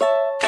you